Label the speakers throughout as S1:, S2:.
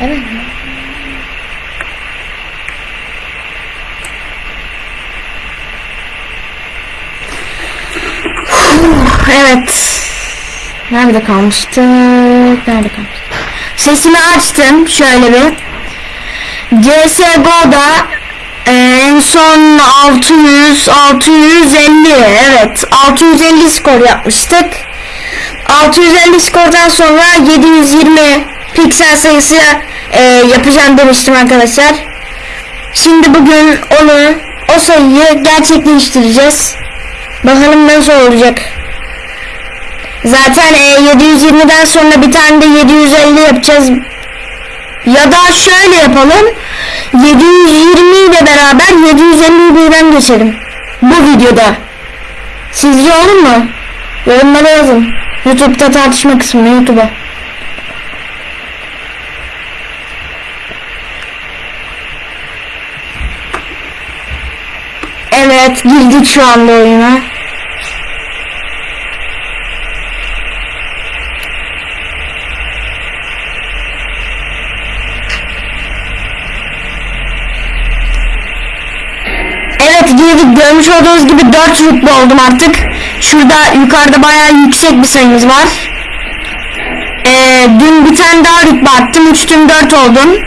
S1: Evet. Evet. Nerede kalmıştık? Nerede kalmıştık? Sesimi açtım şöyle bir. CSGO'da e, en son 600 650 evet 650 skor yapmıştık. 650 skordan sonra 720 piksel sayısı e, yapacağım demiştim arkadaşlar. Şimdi bugün onu o sayıyı gerçekleştireceğiz. Bakalım nasıl olacak. Zaten e, 720'den sonra bir tane de 750 yapacağız. Ya da şöyle yapalım. 720 ile beraber 750'yi birden geçelim. Bu videoda. Sizce olur mu? Yorumlara yazın. Youtube'da tartışma kısmına Youtube'a. Evet girdik şu anda oyuna. Evet girdik görmüş olduğunuz gibi 4 rütbe oldum artık. Şurada yukarıda bayağı yüksek bir sayımız var. Ee, dün bir tane daha rütbe attım 3'tüm 4 oldum.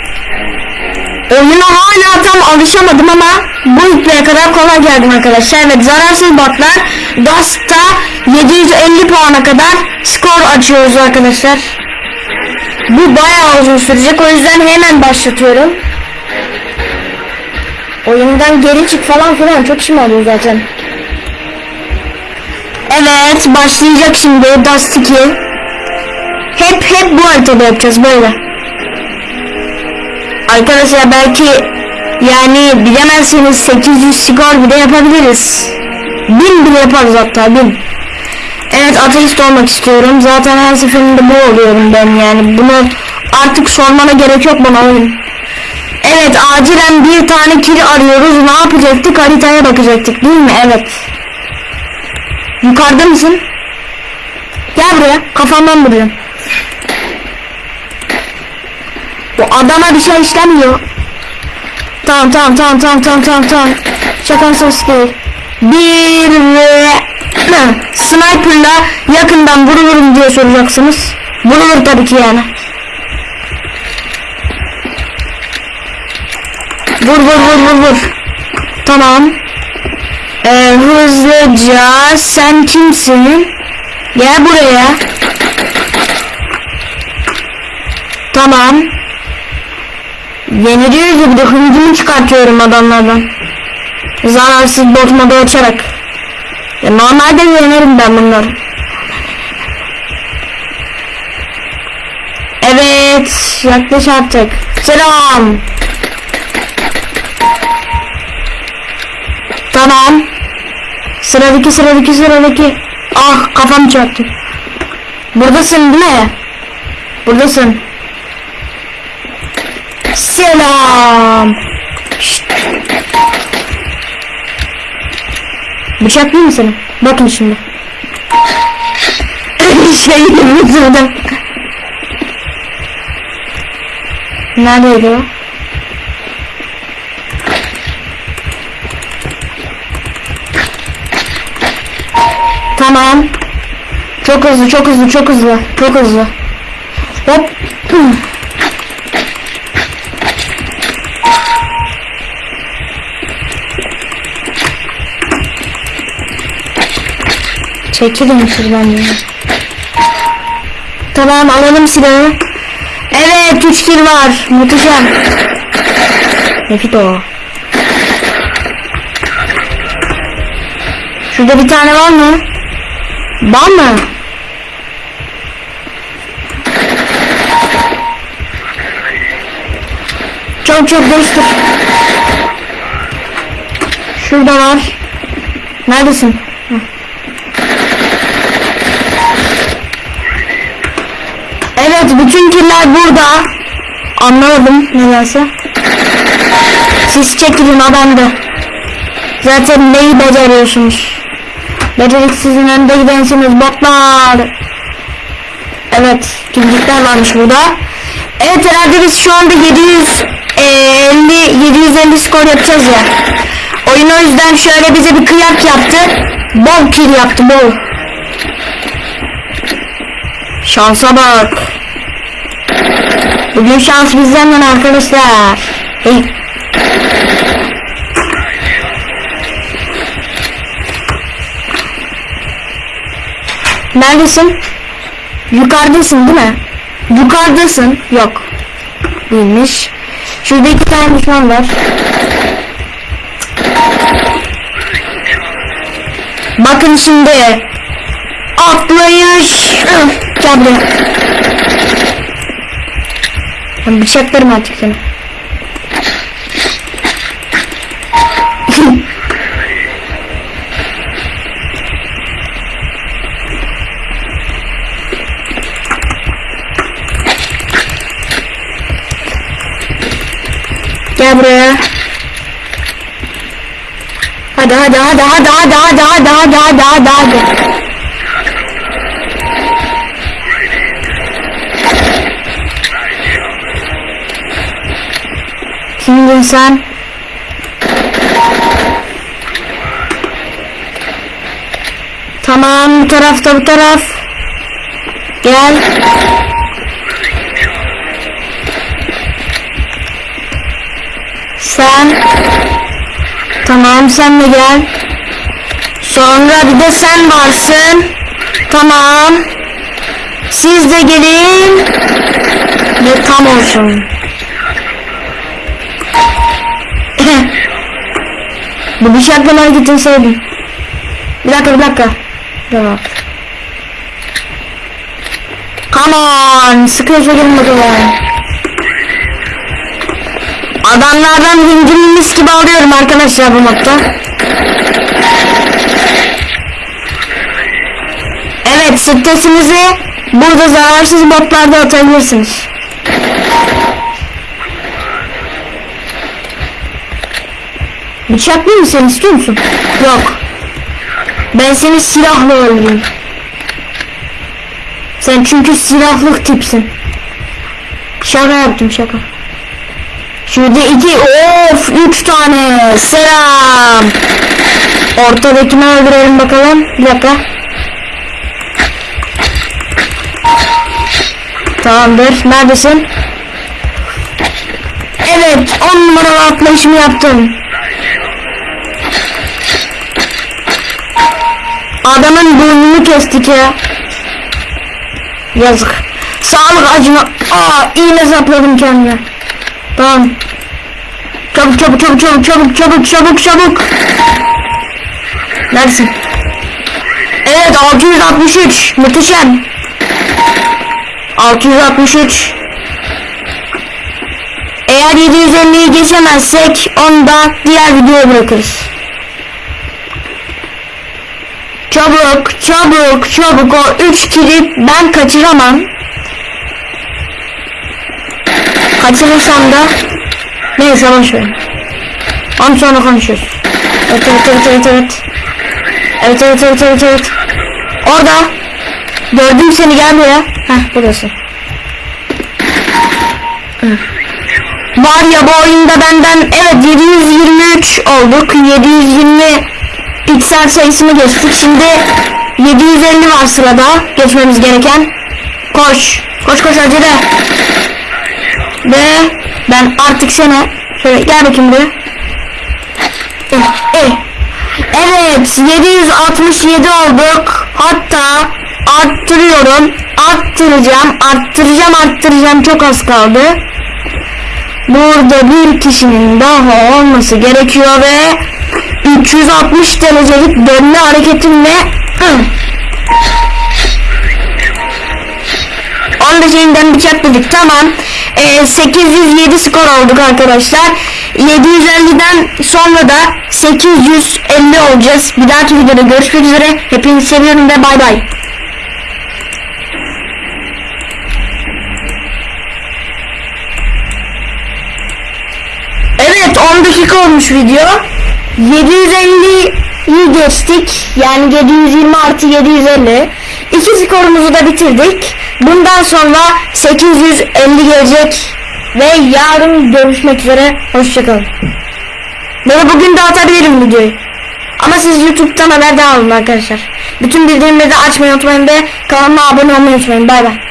S1: Oyuna hala tam alışamadım ama bu rütbeye kadar kolay geldim arkadaşlar. Evet zararsız botlar Dust'ta 750 puana kadar skor açıyoruz arkadaşlar. Bu bayağı uzun sürecek o yüzden hemen başlatıyorum. Oyundan geri çık falan filan çok işim oluyor zaten. Evet başlayacak şimdi Dust 2. Hep hep bu haritada yapacağız böyle. Arkadaşlar belki yani bilemezseniz 800 skor bile yapabiliriz. 1000 bile yaparız hatta 1000. Evet ateist olmak istiyorum. Zaten her seferinde bu oluyorum ben yani. Bunu artık sormana gerek yok bana oyun. Evet acilen bir tane kiri arıyoruz. Ne yapacaktık? Haritaya bakacaktık değil mi? Evet. Yukarıda mısın? Gel buraya. Kafamdan vuruyorum. Bu adama bir şey işlemiyor. Tamam tamam tamam tamam tamam tamam tamam. Şakan sos değil. Bir ve sniperla yakından vurulurum diye soracaksınız. Vurulur tabii ki yani. Vur vur vur vur vur. Tamam. Ee, hızlıca sen kimsin? Gel buraya. Tamam. Yeniliyor gibi de hıncımı çıkartıyorum adamlardan. Zararsız bot modu açarak. Ya normalde yenerim ben bunları. Evet, yaklaş artık. Selam. Tamam. Sıradaki sıradaki sıradaki. Ah kafam çarptı. Buradasın değil mi? Buradasın. Selam. Şşt. Bıçaklayayım mı seni? Bakın şimdi. şey vurdum. Neredeydi o? Tamam. Çok hızlı, çok hızlı, çok hızlı, çok hızlı. Hop. Çekilin şuradan ya. Tamam alalım silahı. Evet 3 kill var. Muhteşem. Nefit o. Şurada bir tane var mı? Var mı? Çok çok değiştir. Şurada var. Neredesin? Evet bütün killer burada. Anlamadım nedense. Siz çekilin o bende. Zaten neyi beceriyorsunuz? Beceriksizin önde gidensiniz botlar. Evet, kimlikler varmış burada. Evet herhalde biz şu anda 750 750 skor yapacağız ya. Oyun o yüzden şöyle bize bir kıyak yaptı. Bol kill yaptı bol. Şansa bak. Bugün şans bizden yana arkadaşlar. Hey. Neredesin? Yukarıdasın değil mi? Yukarıdasın. Yok. Değilmiş. Şurada iki tane düşman var. Bakın şimdi. Atlayış. Üf, Gel buraya. Ben bıçaklarım artık seni. Gel buraya. Hadi hadi hadi hadi hadi hadi hadi hadi hadi hadi hadi. Sen? Tamam bu tarafta bu taraf. Gel. Sen. Tamam sen de gel. Sonra bir de sen varsın. Tamam. Siz de gelin. Ve tam olsun. Bu bıçaklama hareketini sevdim. Bir dakika bir dakika. Tamam. Come on. Sıkıyorsa gelin bakalım. Adamlardan hingimi mis gibi alıyorum arkadaşlar bu modda. Evet stresinizi burada zararsız botlarda atabilirsiniz. Bıçaklı mı sen istiyor musun? Yok. Ben seni silahla öldüreyim. Sen çünkü silahlı tipsin. Şaka yaptım şaka. Şurada iki, of üç tane. Selam. Ortadakini öldürelim bakalım. Bir dakika. Tamamdır. Neredesin? Evet. On numaralı atlayışımı yaptım. Adamın burnunu kestik ya. Yazık. Sağlık acına. Aa iğne sapladım kendime. Tamam. Çabuk çabuk çabuk çabuk çabuk çabuk çabuk çabuk. Neredesin? Evet 663. Muhteşem. 663. Eğer 750'yi geçemezsek onu da diğer videoya bırakırız. Çabuk çabuk çabuk o 3 kili ben kaçıramam. Kaçırırsam da neyse boş ver. Onu sonra konuşuruz. Evet evet evet evet evet. Evet evet evet evet evet. Orada. Gördüm seni gel buraya. Heh buradasın. Var ya bu oyunda benden evet 723 olduk. 720 piksel sayısını geçtik. Şimdi 750 var sırada geçmemiz gereken. Koş. Koş koş acele. Ve ben artık sana şöyle gel bakayım buraya. Eh, eh. Evet 767 olduk. Hatta arttırıyorum. Arttıracağım. Arttıracağım arttıracağım. Çok az kaldı. Burada bir kişinin daha olması gerekiyor ve 360 derecelik dönme hareketimle Hı. Onu da şeyinden bıçakladık tamam. Ee, 807 skor olduk arkadaşlar. 750'den sonra da 850 olacağız. Bir dahaki videoda görüşmek üzere. Hepinizi seviyorum ve bay bay. Evet 10 dakika olmuş video. 750'yi geçtik. Yani 720 artı 750. İki skorumuzu da bitirdik. Bundan sonra 850 gelecek ve yarın görüşmek üzere. Hoşçakalın. Böyle bugün de atabilirim videoyu. Ama siz YouTube'dan haberdar olun arkadaşlar. Bütün bildirimleri de açmayı unutmayın ve kanalıma abone olmayı unutmayın. Bay bay.